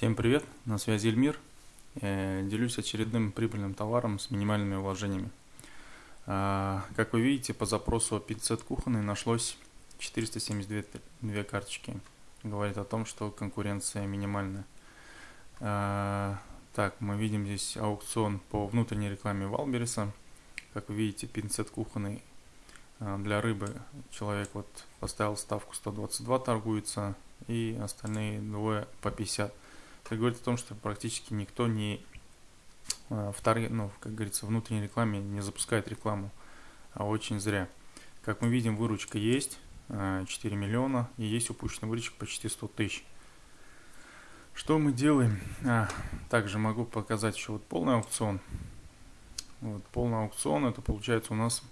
Всем привет, на связи Эльмир. Э, делюсь очередным прибыльным товаром с минимальными вложениями. А, как вы видите, по запросу пиццет кухонный нашлось 472 карточки. Говорит о том, что конкуренция минимальная. А, так, мы видим здесь аукцион по внутренней рекламе Валбериса. Как вы видите, пинцет кухонный для рыбы человек вот поставил ставку 122 торгуется и остальные двое по 50 это говорит о том, что практически никто не а, вторые, ну, как говорится, внутренней рекламе не запускает рекламу, а очень зря. Как мы видим, выручка есть, 4 а, миллиона, и есть упущенная выручка почти 100 тысяч. Что мы делаем? А, также могу показать еще вот полный аукцион. Вот полный аукцион, это получается у нас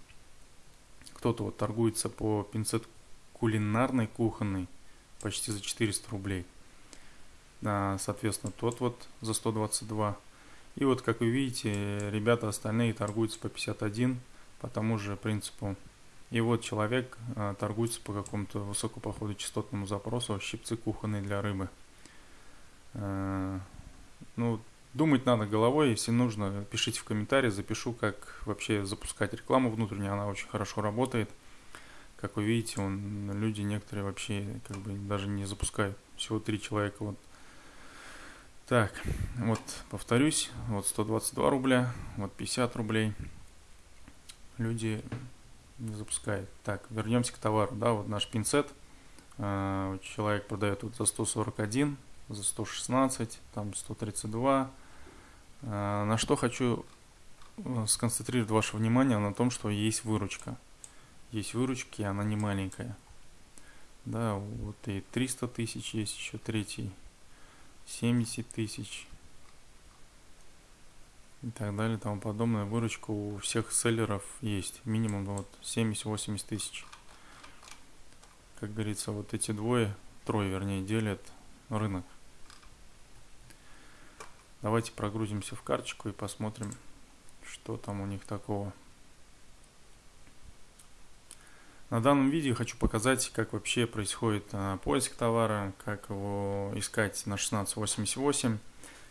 кто-то вот торгуется по пинцет кулинарной кухонной почти за 400 рублей соответственно, тот вот за 122. И вот, как вы видите, ребята остальные торгуются по 51 по тому же принципу. И вот человек а, торгуется по какому-то высокому походу частотному запросу щипцы кухонные для рыбы. А, ну, думать надо головой, если нужно, пишите в комментарии, запишу, как вообще запускать рекламу внутреннюю, она очень хорошо работает. Как вы видите, он, люди некоторые вообще как бы даже не запускают. Всего три человека вот так, вот повторюсь, вот 122 рубля, вот 50 рублей. Люди не запускают. Так, вернемся к товару, да, вот наш пинцет. А, человек продает вот за 141, за 116, там 132. А, на что хочу э, сконцентрировать ваше внимание на том, что есть выручка. Есть выручки, она не маленькая. Да, вот и 300 тысяч есть еще третий 70 тысяч и так далее, тому подобное. Выручка у всех селлеров есть, минимум вот 70-80 тысяч. Как говорится, вот эти двое, трое вернее, делят рынок. Давайте прогрузимся в карточку и посмотрим, что там у них такого. На данном видео хочу показать, как вообще происходит а, поиск товара, как его искать на 1688,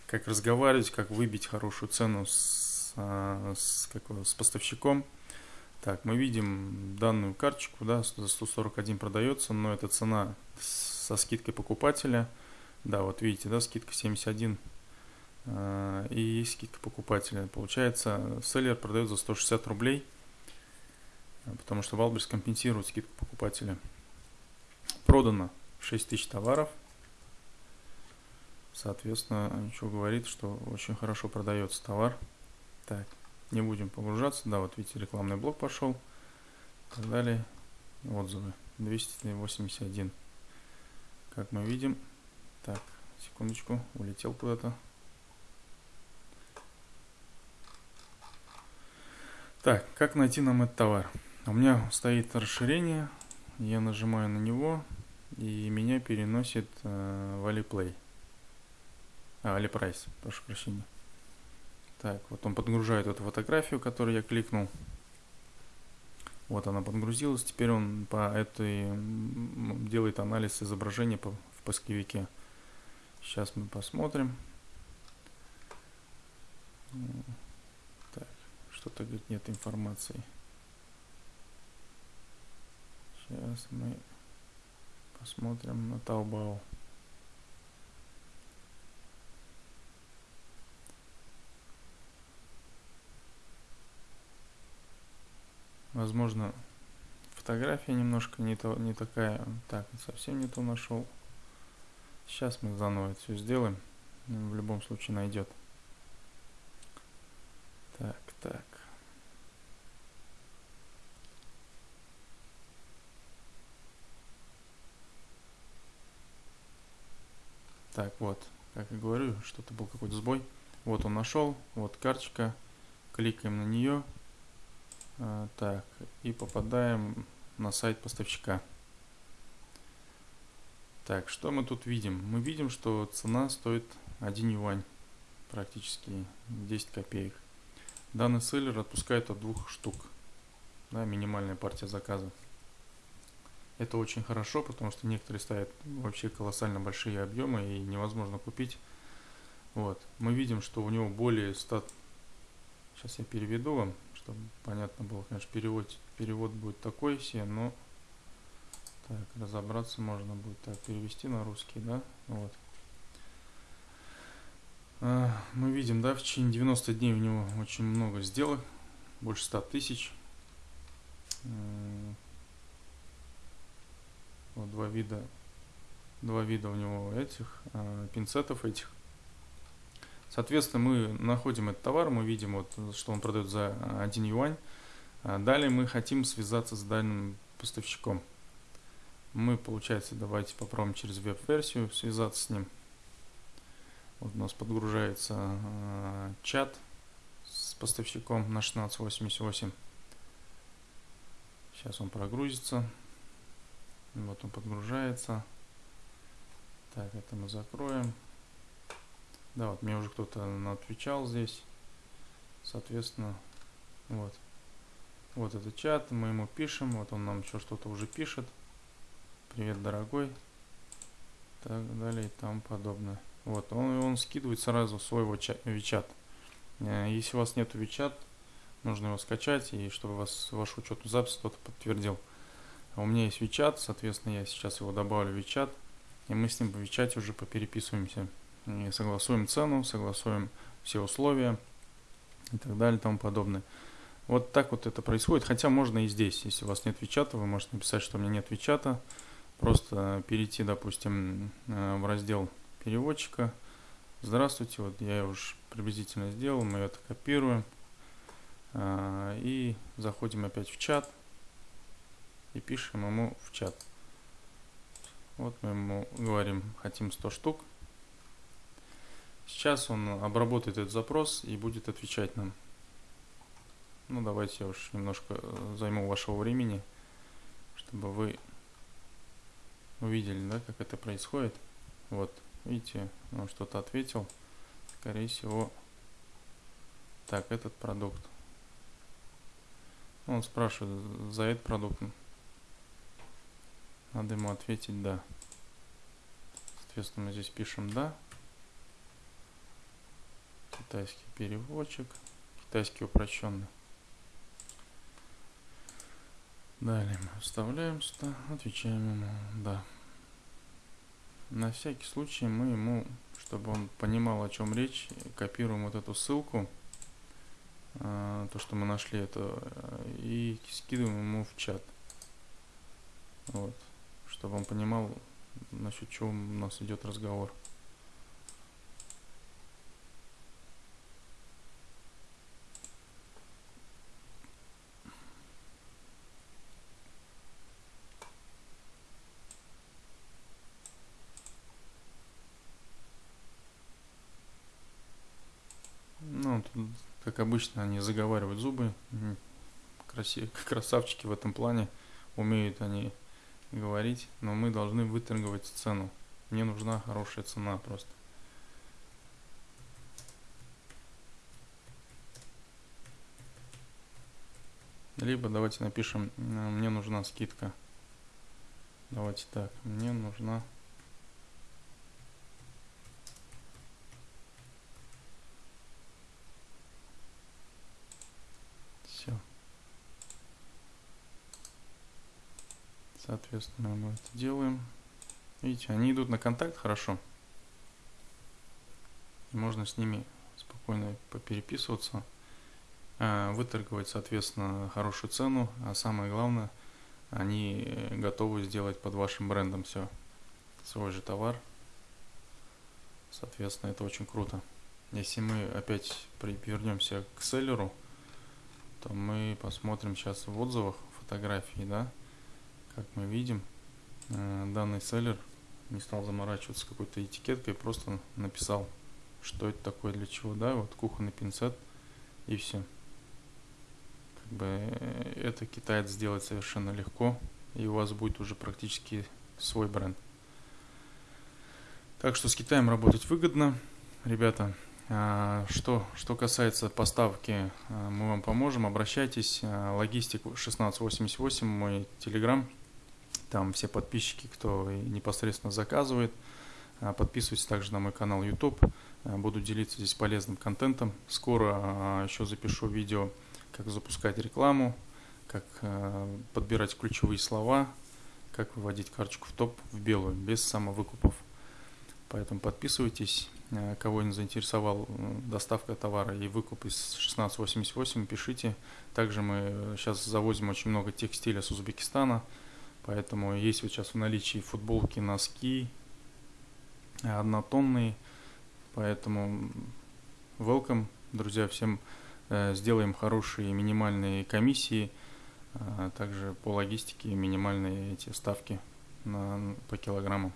как разговаривать, как выбить хорошую цену с, а, с, как, с поставщиком. Так, мы видим данную карточку, да, за 141 продается, но это цена со скидкой покупателя. Да, вот видите, да, скидка 71 а, и скидка покупателя. Получается, селлер продает за 160 рублей – потому что Wildberries компенсирует скидку покупателя. Продано 6000 товаров. Соответственно, ничего говорит, что очень хорошо продается товар. Так, не будем погружаться. Да, вот видите, рекламный блок пошел. И так далее. Отзывы. 281. Как мы видим. Так, секундочку, улетел куда-то. Так, как найти нам этот товар? У меня стоит расширение, я нажимаю на него, и меня переносит э, в Aliplay. А, AliPrice, прошу прощения. Так, вот он подгружает эту фотографию, которую я кликнул. Вот она подгрузилась. Теперь он по этой делает анализ изображения по, в поисковике. Сейчас мы посмотрим. Так, что-то говорит нет информации. Сейчас мы посмотрим на Taobao. Возможно, фотография немножко не, то, не такая. Так, совсем не то нашел. Сейчас мы заново все сделаем. В любом случае найдет. Так, так. Так, вот, как я говорю, что-то был какой-то сбой. Вот он нашел, вот карточка, кликаем на нее. А, так, и попадаем на сайт поставщика. Так, что мы тут видим? Мы видим, что цена стоит 1 юань, практически 10 копеек. Данный селлер отпускает от двух штук, да, минимальная партия заказа. Это очень хорошо, потому что некоторые ставят вообще колоссально большие объемы и невозможно купить Вот. Мы видим, что у него более 100... Сейчас я переведу вам, чтобы понятно было. Конечно, перевод, перевод будет такой все, но... Так, разобраться можно будет. Так, перевести на русский, да? Вот. А, мы видим, да, в течение 90 дней у него очень много сделок. Больше 100 тысяч. Вот два вида два вида у него этих э, пинцетов этих. Соответственно, мы находим этот товар, мы видим, вот, что он продает за 1 юань. А далее мы хотим связаться с данным поставщиком. Мы, получается, давайте попробуем через веб-версию связаться с ним. Вот у нас подгружается э, чат с поставщиком на 1688. Сейчас он прогрузится. Вот он подгружается. Так, это мы закроем. Да, вот мне уже кто-то отвечал здесь. Соответственно, вот. Вот этот чат, мы ему пишем, вот он нам еще что-то уже пишет. Привет, дорогой. Так далее и тому подобное. Вот, он, он скидывает сразу свой WeChat. Э, если у вас нет WeChat, нужно его скачать, и чтобы вас вашу учетную запись кто-то подтвердил. А у меня есть WeChat, соответственно, я сейчас его добавлю в WeChat и мы с ним в чате уже попереписываемся. И согласуем цену, согласуем все условия и так далее и тому подобное. Вот так вот это происходит, хотя можно и здесь, если у вас нет Вичата, вы можете написать, что у меня нет Вичата, просто перейти, допустим, э, в раздел переводчика. Здравствуйте, вот я уже приблизительно сделал, мы это копируем э, и заходим опять в чат и пишем ему в чат. Вот мы ему говорим, хотим 100 штук. Сейчас он обработает этот запрос и будет отвечать нам. Ну, давайте я уж немножко э, займу вашего времени, чтобы вы увидели, да, как это происходит. Вот, видите, он что-то ответил. Скорее всего, так, этот продукт. Он спрашивает за этот продукт. Надо ему ответить «да». Соответственно, мы здесь пишем «да». Китайский переводчик. Китайский упрощенный. Далее мы вставляем сюда, отвечаем ему «да». На всякий случай мы ему, чтобы он понимал, о чем речь, копируем вот эту ссылку, а, то, что мы нашли это, и скидываем ему в чат. Вот чтобы он понимал, насчет чего у нас идет разговор. Ну, тут, как обычно, они заговаривают зубы. Красив... Красавчики в этом плане. Умеют они говорить, но мы должны выторговать цену. Мне нужна хорошая цена просто. Либо давайте напишем, мне нужна скидка. Давайте так, мне нужна Соответственно, мы это делаем. Видите, они идут на контакт хорошо. можно с ними спокойно попереписываться, а, выторговать, соответственно, хорошую цену, а самое главное, они готовы сделать под вашим брендом все, свой же товар. Соответственно, это очень круто. Если мы опять вернемся к селлеру, то мы посмотрим сейчас в отзывах фотографии, да, как мы видим, э, данный селлер не стал заморачиваться какой-то этикеткой, просто написал, что это такое, для чего, да, вот кухонный пинцет и все. Как бы э, это китаец сделать совершенно легко, и у вас будет уже практически свой бренд. Так что с Китаем работать выгодно, ребята. А, что, что касается поставки, а, мы вам поможем, обращайтесь. Логистик 1688, мой телеграм, там все подписчики, кто непосредственно заказывает, А, подписывайтесь также на мой канал YouTube. А, буду делиться здесь полезным контентом. Скоро а, еще запишу видео, как запускать рекламу, как подбирать ключевые слова, как выводить карточку в топ в белую, без самовыкупов. Поэтому подписывайтесь. Кого не заинтересовал доставка товара и выкуп из 1688, пишите. Также мы сейчас завозим очень много текстиля с Узбекистана. Поэтому есть вот сейчас в наличии футболки, носки, однотонные. Поэтому welcome, друзья, всем э, сделаем хорошие минимальные комиссии, а также по логистике минимальные эти ставки на, по килограммам.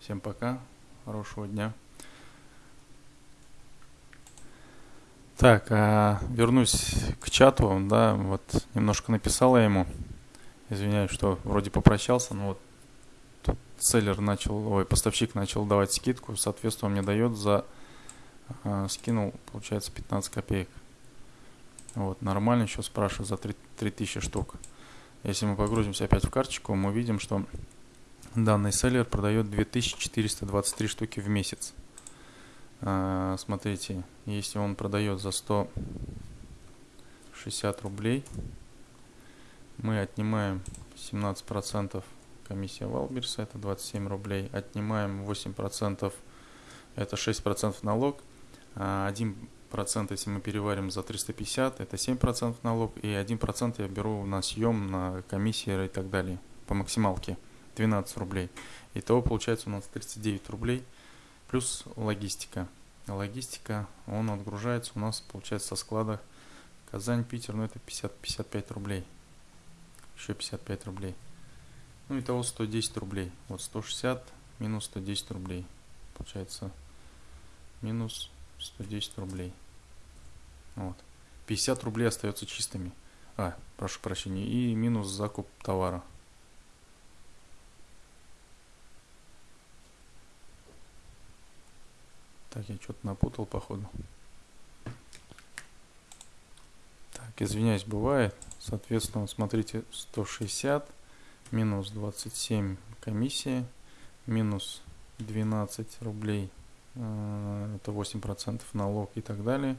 Всем пока, хорошего дня. Так, а вернусь к чату, да, вот немножко написала ему. Извиняюсь, что вроде попрощался, но вот селлер начал, ой, поставщик начал давать скидку, соответственно, он мне дает за, э, скинул, получается, 15 копеек. Вот, нормально еще спрашиваю за 3, 3000 штук. Если мы погрузимся опять в карточку, мы видим, что данный селлер продает 2423 штуки в месяц. А, смотрите, если он продает за 160 рублей, мы отнимаем 17% комиссия Валберса, это 27 рублей. Отнимаем 8%, это 6% налог. 1% а если мы переварим за 350, это 7% налог. И 1% я беру на съем, на комиссии и так далее. По максималке 12 рублей. Итого получается у нас 39 рублей. Плюс логистика. Логистика, он отгружается у нас, получается, со склада Казань, Питер, ну это 50-55 рублей. Еще 55 рублей. Ну, итого 110 рублей. Вот 160 минус 110 рублей. Получается минус 110 рублей. Вот. 50 рублей остается чистыми. А, прошу прощения. И минус закуп товара. Так, я что-то напутал, походу. Так, извиняюсь, бывает. Соответственно, смотрите, 160 минус 27 комиссия, минус 12 рублей, э, это 8% налог и так далее,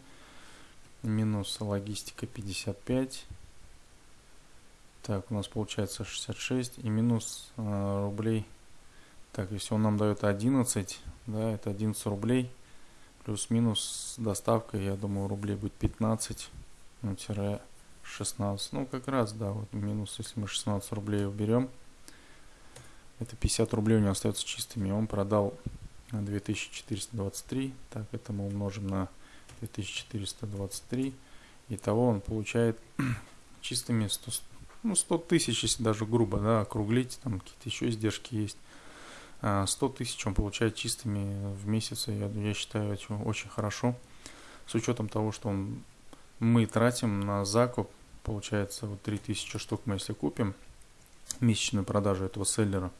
минус логистика 55, так, у нас получается 66 и минус э, рублей, так, если он нам дает 11, да, это 11 рублей, плюс-минус доставка, я думаю, рублей будет 15, ну, тире 16. Ну, как раз, да, вот минус, если мы 16 рублей уберем, это 50 рублей у него остается чистыми. Он продал 2423. Так, это мы умножим на 2423. Итого он получает чистыми 100, ну, 100 тысяч, если даже грубо, да, округлить, там какие-то еще издержки есть. 100 а, тысяч он получает чистыми в месяц, я, я считаю, очень хорошо. С учетом того, что он мы тратим на закуп, получается, вот 3000 штук мы если купим, месячную продажу этого селлера,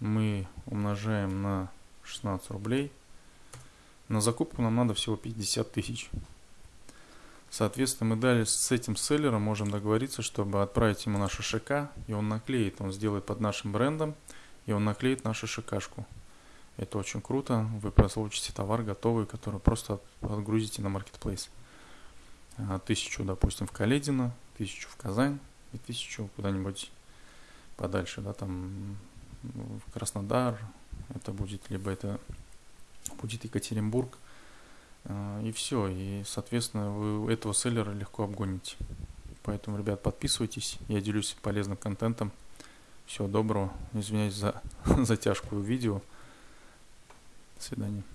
мы умножаем на 16 рублей. На закупку нам надо всего 50 тысяч. Соответственно, мы далее с этим селлером можем договориться, чтобы отправить ему нашу ШК, и он наклеит, он сделает под нашим брендом, и он наклеит нашу ШКшку. Это очень круто, вы получите товар готовый, который просто отгрузите на Marketplace. А, тысячу, допустим, в Каледино, тысячу в Казань и тысячу куда-нибудь подальше, да, там в Краснодар, это будет, либо это будет Екатеринбург, а, и все, и, соответственно, вы этого селлера легко обгоните. Поэтому, ребят, подписывайтесь, я делюсь полезным контентом. Всего доброго, извиняюсь за затяжку видео. До свидания.